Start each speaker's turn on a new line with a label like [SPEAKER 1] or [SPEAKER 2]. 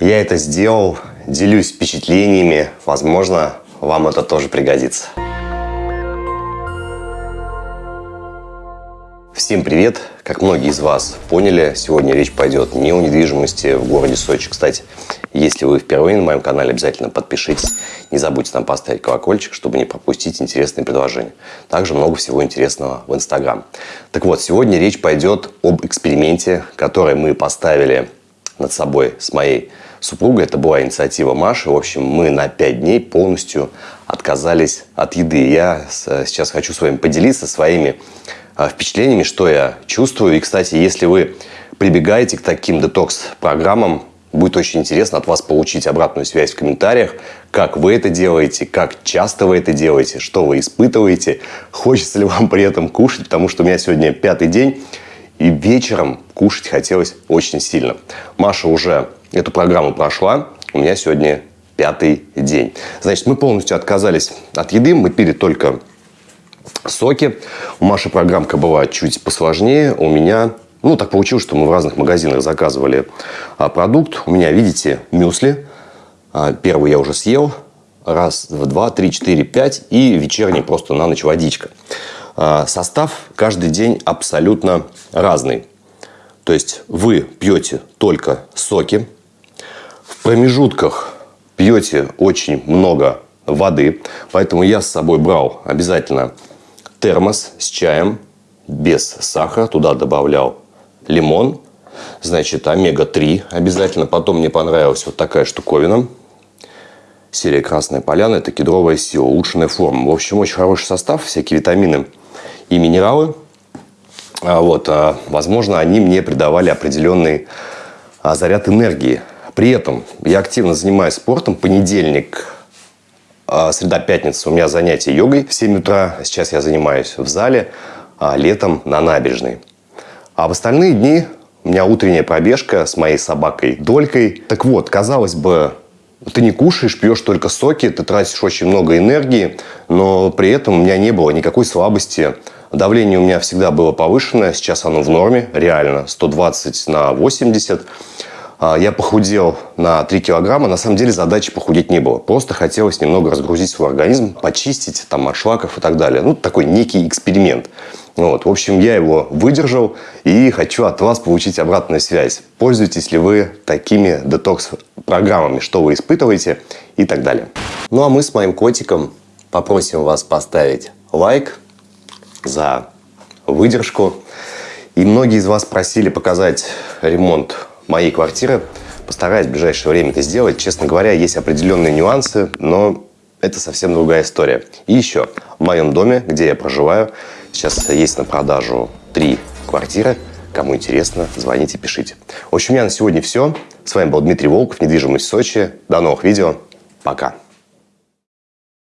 [SPEAKER 1] Я это сделал, делюсь впечатлениями, возможно, вам это тоже пригодится. Всем привет! Как многие из вас поняли, сегодня речь пойдет не о недвижимости в городе Сочи. Кстати, если вы впервые на моем канале, обязательно подпишитесь. Не забудьте там поставить колокольчик, чтобы не пропустить интересные предложения. Также много всего интересного в Инстаграм. Так вот, сегодня речь пойдет об эксперименте, который мы поставили над собой с моей супругой. Это была инициатива Маши. В общем, мы на 5 дней полностью отказались от еды. Я сейчас хочу с вами поделиться своими а, впечатлениями, что я чувствую. И, кстати, если вы прибегаете к таким детокс-программам, будет очень интересно от вас получить обратную связь в комментариях, как вы это делаете, как часто вы это делаете, что вы испытываете, хочется ли вам при этом кушать, потому что у меня сегодня пятый день, и вечером кушать хотелось очень сильно. Маша уже эту программу прошла, у меня сегодня пятый день. Значит, мы полностью отказались от еды, мы пили только соки. У Маши программка была чуть посложнее. У меня, ну, так получилось, что мы в разных магазинах заказывали а, продукт. У меня, видите, мюсли. А, первый я уже съел. Раз, два, три, четыре, пять. И вечерний просто на ночь водичка. А, состав каждый день абсолютно разный. То есть вы пьете только соки. В промежутках пьете очень много воды. Поэтому я с собой брал обязательно термос с чаем без сахара. Туда добавлял лимон, значит, омега-3 обязательно. Потом мне понравилась вот такая штуковина. Серия «Красная поляна» – это кедровая сила, улучшенная форма. В общем, очень хороший состав, всякие витамины и минералы. А вот, а, возможно, они мне придавали определенный а, заряд энергии. При этом я активно занимаюсь спортом. Понедельник среда, пятница у меня занятия йогой в 7 утра. Сейчас я занимаюсь в зале, а летом на набережной. А в остальные дни у меня утренняя пробежка с моей собакой Долькой. Так вот, казалось бы, ты не кушаешь, пьешь только соки, ты тратишь очень много энергии, но при этом у меня не было никакой слабости. Давление у меня всегда было повышенное, сейчас оно в норме, реально, 120 на 80. А, я похудел на 3 килограмма. На самом деле задачи похудеть не было. Просто хотелось немного разгрузить свой организм, почистить там, от шлаков и так далее. Ну, такой некий эксперимент. Вот. В общем, я его выдержал и хочу от вас получить обратную связь. Пользуетесь ли вы такими детокс-программами, что вы испытываете и так далее. Ну, а мы с моим котиком попросим вас поставить лайк за выдержку. И многие из вас просили показать ремонт моей квартиры. Постараюсь в ближайшее время это сделать. Честно говоря, есть определенные нюансы, но это совсем другая история. И еще, в моем доме, где я проживаю, сейчас есть на продажу три квартиры. Кому интересно, звоните, пишите. В общем, у меня на сегодня все. С вами был Дмитрий Волков, недвижимость Сочи. До новых видео. Пока.